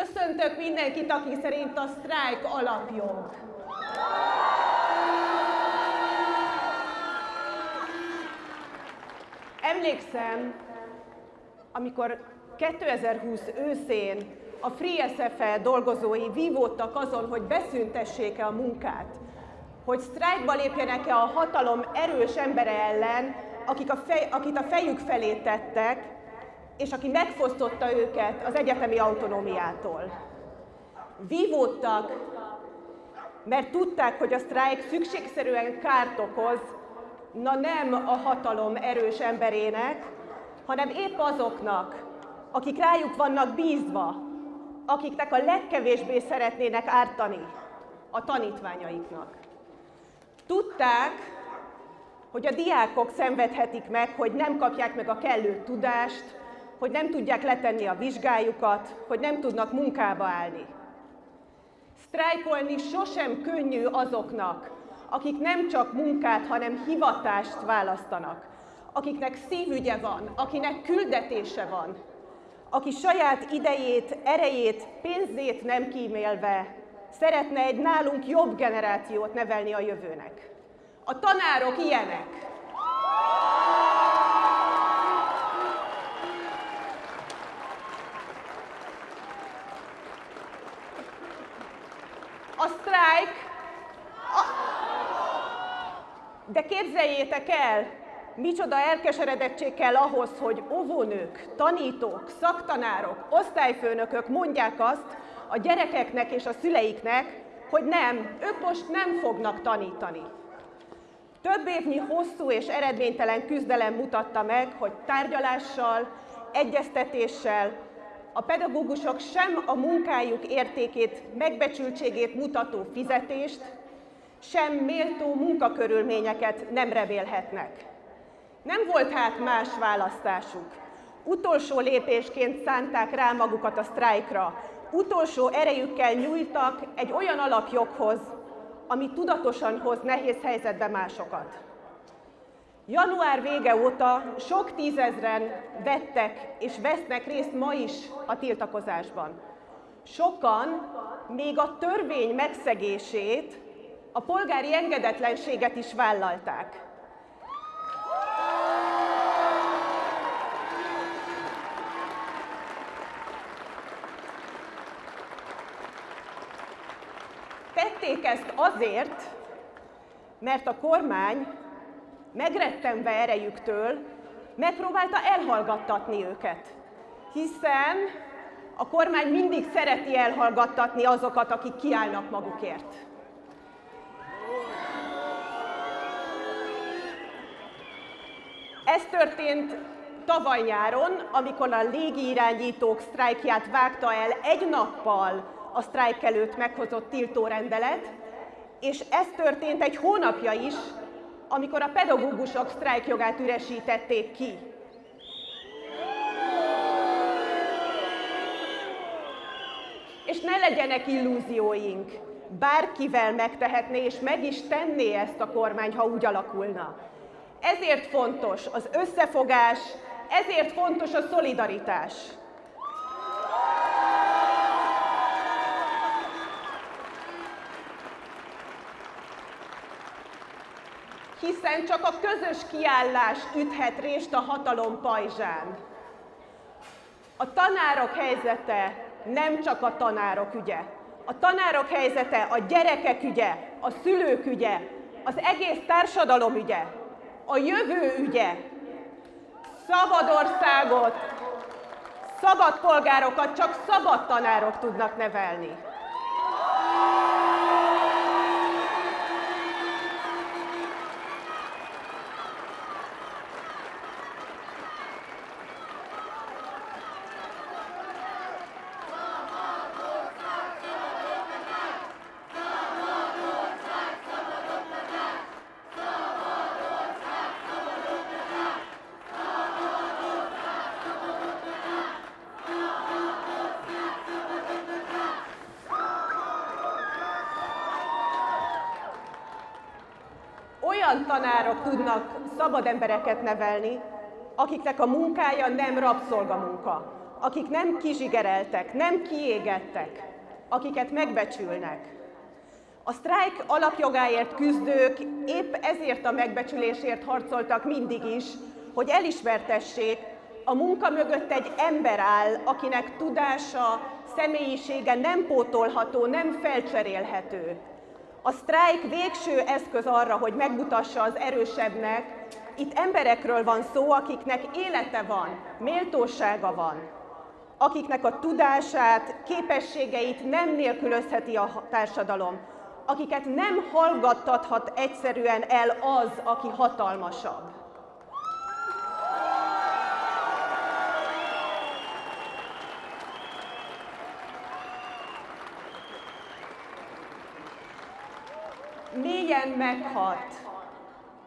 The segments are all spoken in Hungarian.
Köszöntök mindenkit, aki szerint a sztrájk alapjog. Emlékszem, amikor 2020 őszén a Free SFE dolgozói vívódtak azon, hogy beszüntessék-e a munkát, hogy sztrájkba lépjenek-e a hatalom erős embere ellen, akik a fej, akit a fejük felé tettek, és aki megfosztotta őket az egyetemi autonómiától. Vívódtak, mert tudták, hogy a sztrájk szükségszerűen kárt okoz, na nem a hatalom erős emberének, hanem épp azoknak, akik rájuk vannak bízva, akiknek a legkevésbé szeretnének ártani, a tanítványaiknak. Tudták, hogy a diákok szenvedhetik meg, hogy nem kapják meg a kellő tudást, hogy nem tudják letenni a vizsgájukat, hogy nem tudnak munkába állni. Sztrájkolni sosem könnyű azoknak, akik nem csak munkát, hanem hivatást választanak, akiknek szívügye van, akinek küldetése van, aki saját idejét, erejét, pénzét nem kímélve szeretne egy nálunk jobb generációt nevelni a jövőnek. A tanárok ilyenek. A sztrájk... A... De képzeljétek el, micsoda elkeseredettség kell ahhoz, hogy óvónők, tanítók, szaktanárok, osztályfőnökök mondják azt a gyerekeknek és a szüleiknek, hogy nem, ők most nem fognak tanítani. Több évnyi hosszú és eredménytelen küzdelem mutatta meg, hogy tárgyalással, egyeztetéssel a pedagógusok sem a munkájuk értékét, megbecsültségét mutató fizetést, sem méltó munkakörülményeket nem remélhetnek. Nem volt hát más választásuk. Utolsó lépésként szánták rá magukat a sztrájkra. Utolsó erejükkel nyújtak egy olyan alapjoghoz, ami tudatosan hoz nehéz helyzetbe másokat. Január vége óta sok tízezren vettek és vesznek részt ma is a tiltakozásban. Sokan még a törvény megszegését, a polgári engedetlenséget is vállalták. Tették ezt azért, mert a kormány megrettenve erejüktől megpróbálta elhallgattatni őket. Hiszen a kormány mindig szereti elhallgattatni azokat, akik kiállnak magukért. Ez történt tavaly nyáron, amikor a légirányítók sztrájkját vágta el egy nappal a sztrájk előtt meghozott tiltórendelet, és ez történt egy hónapja is, amikor a pedagógusok sztrájkjogát üresítették ki. És ne legyenek illúzióink, bárkivel megtehetné, és meg is tenné ezt a kormány, ha úgy alakulna. Ezért fontos az összefogás, ezért fontos a szolidaritás. Hiszen csak a közös kiállás üthet részt a hatalom pajzsán. A tanárok helyzete nem csak a tanárok ügye. A tanárok helyzete a gyerekek ügye, a szülők ügye, az egész társadalom ügye, a jövő ügye. Szabad országot, szabad polgárokat csak szabad tanárok tudnak nevelni. Olyan tanárok tudnak szabad embereket nevelni, akiknek a munkája nem rabszolgamunka, akik nem kizsigereltek, nem kiégettek, akiket megbecsülnek. A sztrájk alapjogáért küzdők épp ezért a megbecsülésért harcoltak mindig is, hogy elismertessék, a munka mögött egy ember áll, akinek tudása, személyisége nem pótolható, nem felcserélhető. A sztrájk végső eszköz arra, hogy megmutassa az erősebbnek, itt emberekről van szó, akiknek élete van, méltósága van, akiknek a tudását, képességeit nem nélkülözheti a társadalom, akiket nem hallgattathat egyszerűen el az, aki hatalmasabb. Mélyen meghat,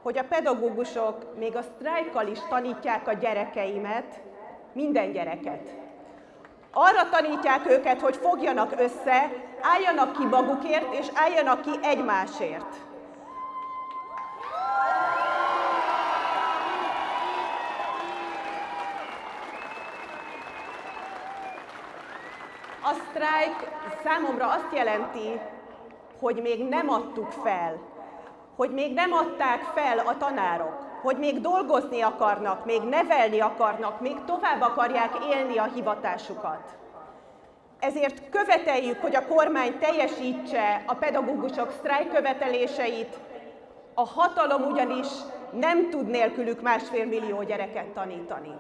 hogy a pedagógusok még a sztrájkkal is tanítják a gyerekeimet, minden gyereket. Arra tanítják őket, hogy fogjanak össze, álljanak ki magukért, és álljanak ki egymásért. A sztrájk számomra azt jelenti, hogy még nem adtuk fel, hogy még nem adták fel a tanárok, hogy még dolgozni akarnak, még nevelni akarnak, még tovább akarják élni a hivatásukat. Ezért követeljük, hogy a kormány teljesítse a pedagógusok sztrájk követeléseit, a hatalom ugyanis nem tud nélkülük másfél millió gyereket tanítani.